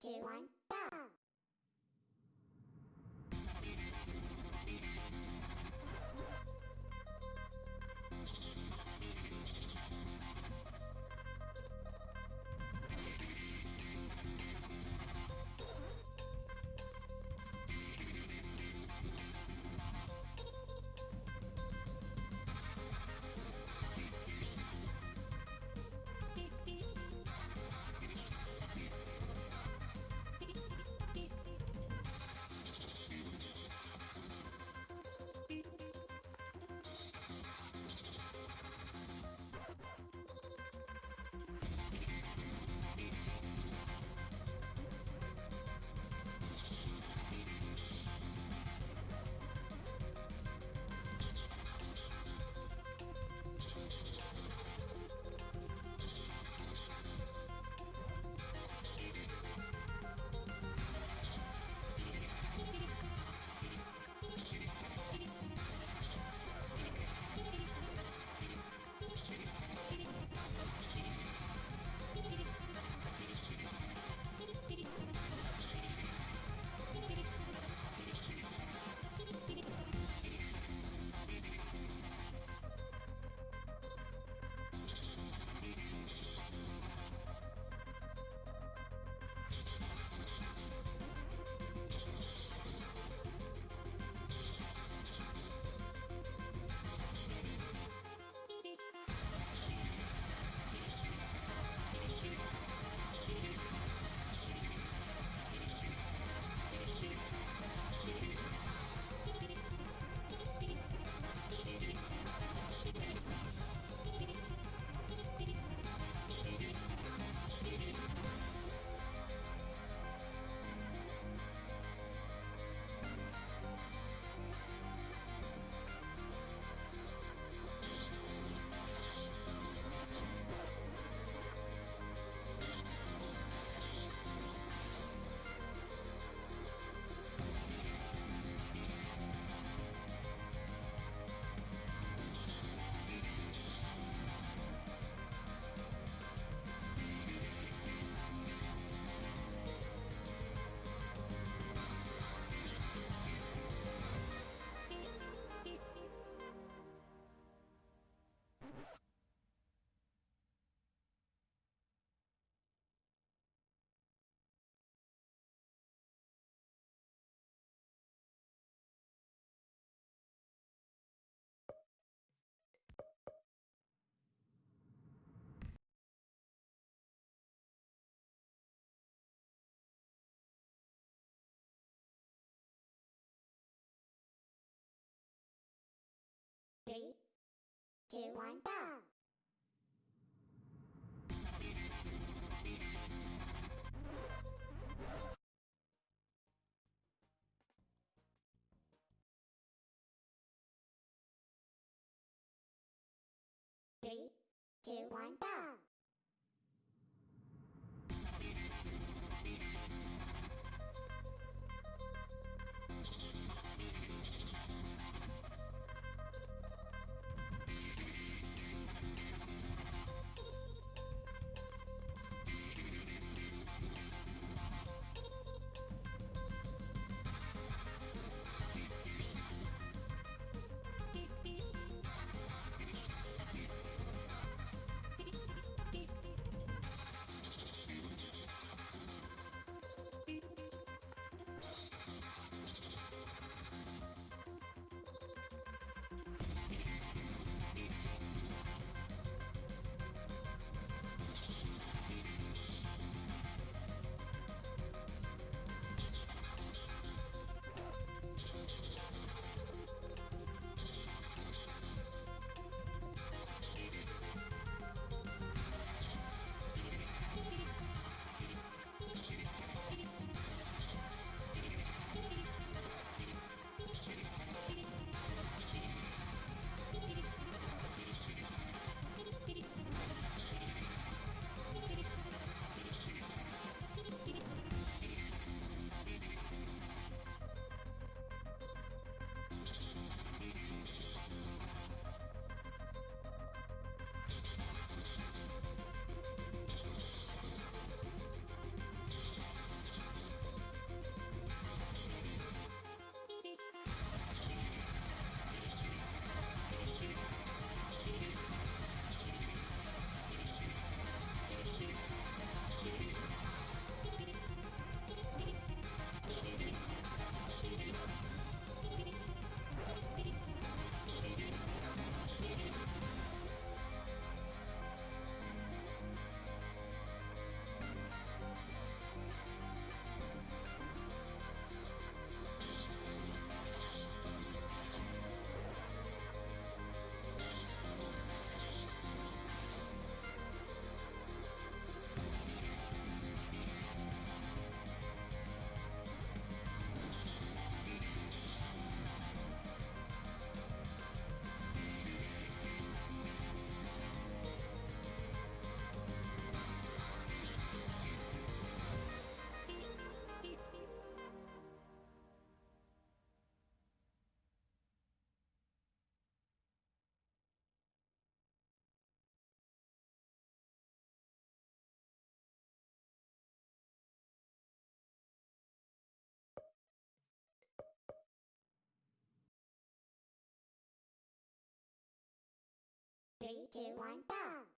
two, one, two, one, go! Three, two, one, go! Three, two, one, go!